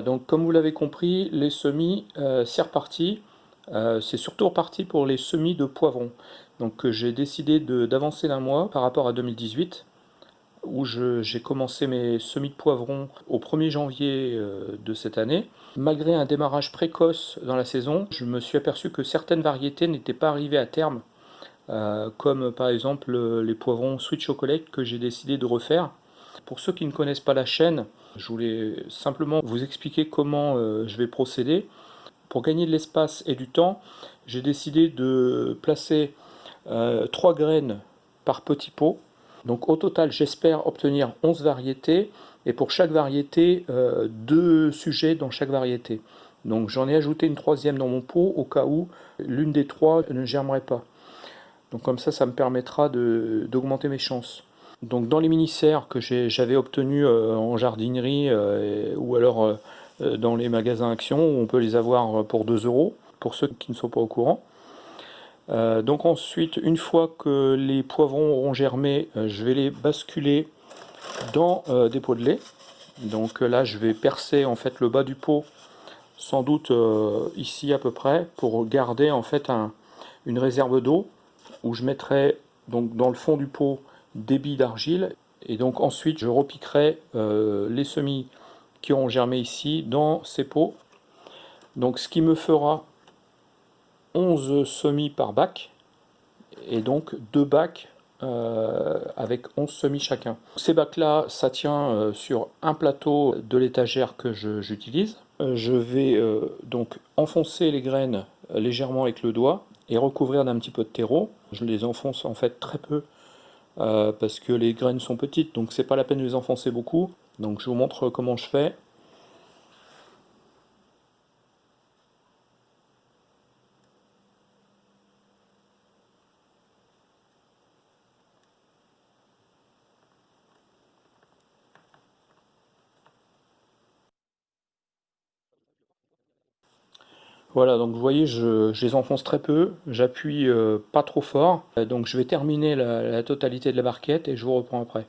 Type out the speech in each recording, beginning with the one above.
Donc comme vous l'avez compris, les semis, euh, c'est reparti. Euh, c'est surtout reparti pour les semis de poivrons. Donc euh, j'ai décidé d'avancer d'un mois par rapport à 2018, où j'ai commencé mes semis de poivrons au 1er janvier de cette année. Malgré un démarrage précoce dans la saison, je me suis aperçu que certaines variétés n'étaient pas arrivées à terme, comme par exemple les poivrons Sweet Chocolate que j'ai décidé de refaire. Pour ceux qui ne connaissent pas la chaîne, je voulais simplement vous expliquer comment euh, je vais procéder. Pour gagner de l'espace et du temps, j'ai décidé de placer euh, 3 graines par petit pot. Donc au total, j'espère obtenir 11 variétés et pour chaque variété, euh, deux sujets dans chaque variété. Donc j'en ai ajouté une troisième dans mon pot au cas où l'une des trois ne germerait pas. Donc comme ça, ça me permettra d'augmenter mes chances. Donc dans les mini-serres que j'avais obtenus euh, en jardinerie euh, ou alors euh, dans les magasins Action, on peut les avoir pour 2 euros, pour ceux qui ne sont pas au courant. donc ensuite, une fois que les poivrons auront germé, je vais les basculer dans des pots de lait. Donc là, je vais percer en fait le bas du pot, sans doute ici à peu près, pour garder en fait une réserve d'eau, où je mettrai donc dans le fond du pot débit d'argile. Et donc ensuite, je repiquerai euh, les semis qui ont germé ici dans ces pots. Donc ce qui me fera 11 semis par bac. Et donc deux bacs euh, avec 11 semis chacun. Ces bacs-là, ça tient euh, sur un plateau de l'étagère que j'utilise. Je vais donc enfoncer les graines légèrement avec le doigt et recouvrir d'un petit peu de terreau. Je les enfonce en fait très peu euh, parce que les graines sont petites, donc c'est pas la peine de les enfoncer beaucoup. Donc je vous montre comment je fais. Voilà, donc vous voyez, je, les enfonce très peu, j'appuie euh, pas trop fort, euh, donc je vais terminer la, totalité de la barquette et je vous reprends après.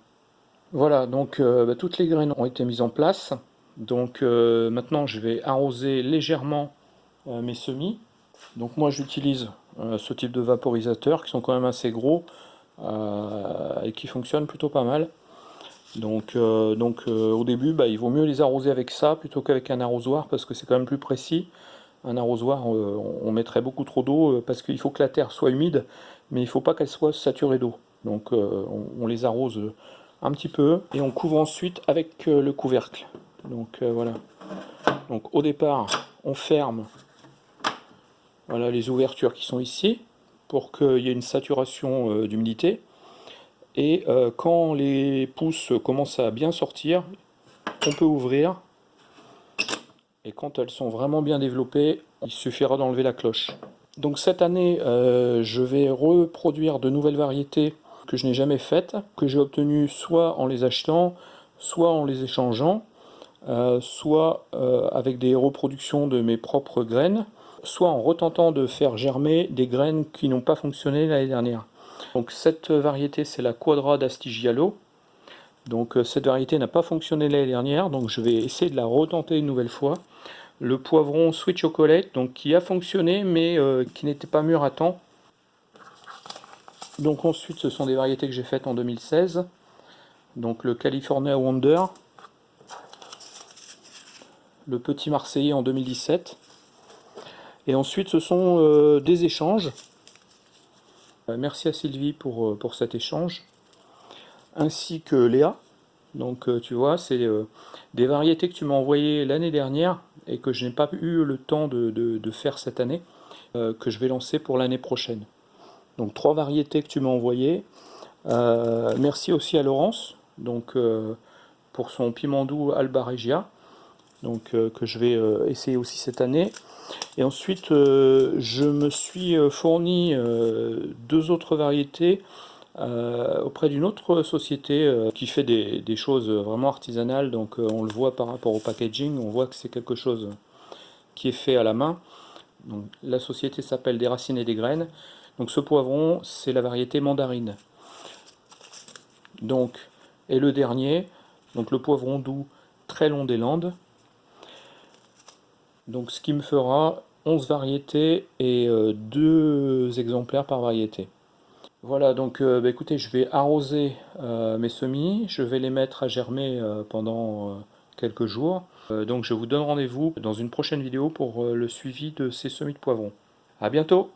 Voilà, donc euh, bah, toutes les graines ont été mises en place, donc maintenant je vais arroser légèrement mes semis. Donc moi j'utilise ce type de vaporisateur qui sont quand même assez gros et qui fonctionnent plutôt pas mal. Donc, donc au début, bah, il vaut mieux les arroser avec ça plutôt qu'avec un arrosoir parce que c'est quand même plus précis un arrosoir, euh, on mettrait beaucoup trop d'eau euh, parce qu'il faut que la terre soit humide, mais il ne faut pas qu'elle soit saturée d'eau. Donc euh, on, les arrose un petit peu et on couvre ensuite avec le couvercle. Donc voilà. Donc au départ, on ferme voilà, les ouvertures qui sont ici pour qu'il y ait une saturation d'humidité. Et quand les pousses commencent à bien sortir, on peut ouvrir et quand elles sont vraiment bien développées, il suffira d'enlever la cloche. Donc cette année, euh, je vais reproduire de nouvelles variétés que je n'ai jamais faites, que j'ai obtenues soit en les achetant, soit en les échangeant, euh, soit euh, avec des reproductions de mes propres graines, soit en retentant de faire germer des graines qui n'ont pas fonctionné l'année dernière. Donc cette variété, c'est la Quadra d'Astigialo. Donc cette variété n'a pas fonctionné l'année dernière, donc je vais essayer de la retenter une nouvelle fois le poivron Sweet Chocolate, donc qui a fonctionné mais euh, qui n'était pas mûr à temps. Donc ensuite ce sont des variétés que j'ai faites en 2016. Donc le California Wonder, le Petit Marseillais en 2017. Et ensuite ce sont euh, des échanges. Euh, merci à Sylvie pour cet échange. Ainsi que Léa. Donc tu vois, c'est des variétés que tu m'as envoyées l'année dernière et que je n'ai pas eu le temps de, faire cette année, euh, que je vais lancer pour l'année prochaine. Donc trois variétés que tu m'as envoyées. Euh, merci aussi à Laurence donc, euh, pour son piment doux Alba Regia, donc, que je vais essayer aussi cette année. Et ensuite, je me suis fourni deux autres variétés euh, auprès d'une autre société euh, qui fait des, choses vraiment artisanales, donc euh, on le voit par rapport au packaging, on voit que c'est quelque chose qui est fait à la main. La société s'appelle Des Racines et des Graines. Donc ce poivron, c'est la variété mandarine. Donc, et le dernier, donc le poivron doux très long des Landes. Donc ce qui me fera 11 variétés et 2 exemplaires par variété. Voilà, donc bah, écoutez, je vais arroser mes semis, je vais les mettre à germer pendant quelques jours. donc je vous donne rendez-vous dans une prochaine vidéo pour le suivi de ces semis de poivrons. A bientôt